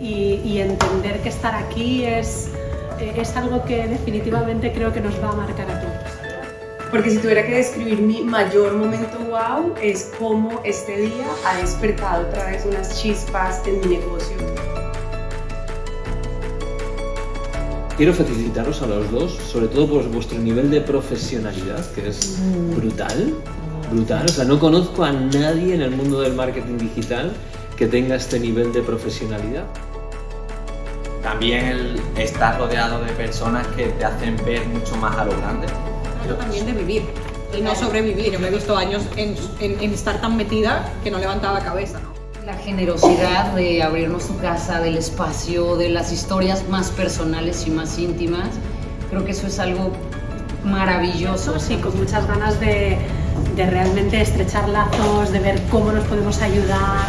y, entender que estar aquí es, es algo que definitivamente creo que nos va a marcar a todos. Porque si tuviera que describir mi mayor momento wow es cómo este día ha despertado otra vez unas chispas en mi negocio. Quiero felicitaros a los dos, sobre todo por vuestro nivel de profesionalidad, que es brutal, brutal. O sea, no conozco a nadie en el mundo del marketing digital que tenga este nivel de profesionalidad. También el estar rodeado de personas que te hacen ver mucho más a lo grande. También de vivir y no sobrevivir. Yo me he visto años en, en estar tan metida que no levantaba cabeza. ¿no? La generosidad de abrirnos su casa, del espacio, de las historias más personales y más íntimas, creo que eso es algo maravilloso. Sí, con muchas ganas de, de realmente estrechar lazos, de ver cómo nos podemos ayudar.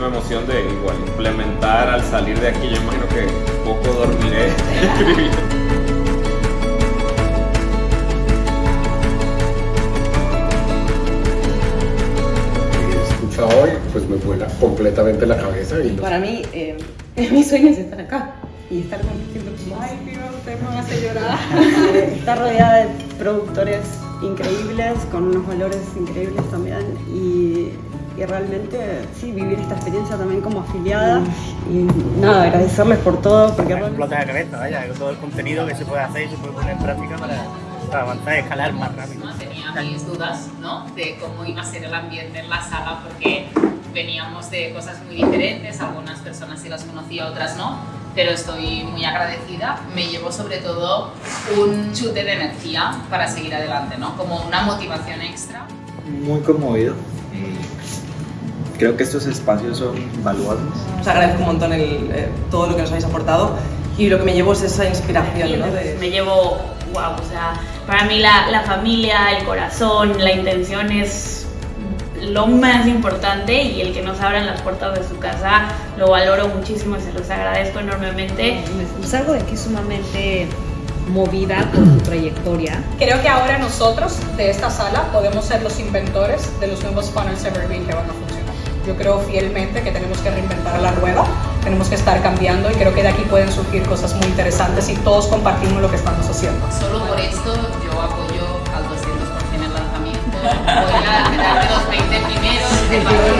Muchísima emoción de igual implementar al salir de aquí, yo imagino que poco dormiré hoy, pues me vuela completamente la cabeza. Y Para mí, eh, mi sueño es estar acá y estar compartiendo con Ay, Dios, usted me hace llorar. estar rodeada de productores increíbles, con unos valores increíbles también y, y, realmente, sí, vivir esta experiencia también como afiliada y nada, agradecerles por todo. Porque explota la cabeza, vaya, todo el contenido que se puede hacer y se puede poner en práctica para para avanzar y escalar más rápido. Tenía mis dudas ¿no? de cómo iba a ser el ambiente en la sala porque veníamos de cosas muy diferentes, algunas personas sí las conocía, otras no, pero estoy muy agradecida. Me llevo sobre todo un chute de energía para seguir adelante, ¿no? como una motivación extra. Muy conmovido. Creo que estos espacios son valuables. Os agradezco un montón el, eh, todo lo que nos habéis aportado y lo que me llevo es esa inspiración. ¿no? De... Me llevo wow, o sea, para mí la, la familia, el corazón, la intención es lo más importante y el que nos abran las puertas de su casa lo valoro muchísimo y se los agradezco enormemente. Salgo de aquí sumamente movida por tu trayectoria. Creo que ahora nosotros de esta sala podemos ser los inventores de los nuevos funnels evergreen que van a funcionar. Yo creo fielmente que tenemos que reinventar la rueda, tenemos que estar cambiando y creo que de aquí pueden surgir cosas muy interesantes y todos compartimos lo que estamos haciendo. Solo por esto yo apoyo al 200% el lanzamiento. Voy a quedarme los 20 primeros.